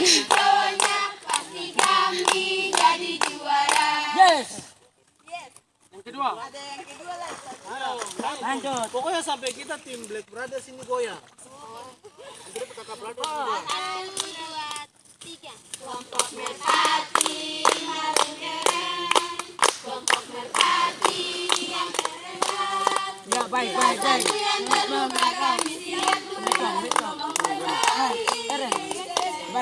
cowoknya pasti kami jadi juara. Yes. Yang kedua. Ada yang kedua lah. Lanjut. Pokoknya sampai kita tim Black Brothers ini goyang. Satu, dua, tiga. Kelompok merpati harus keren. Kelompok merpati yang keren. Ya baik baik baik. Satu yang terluka kami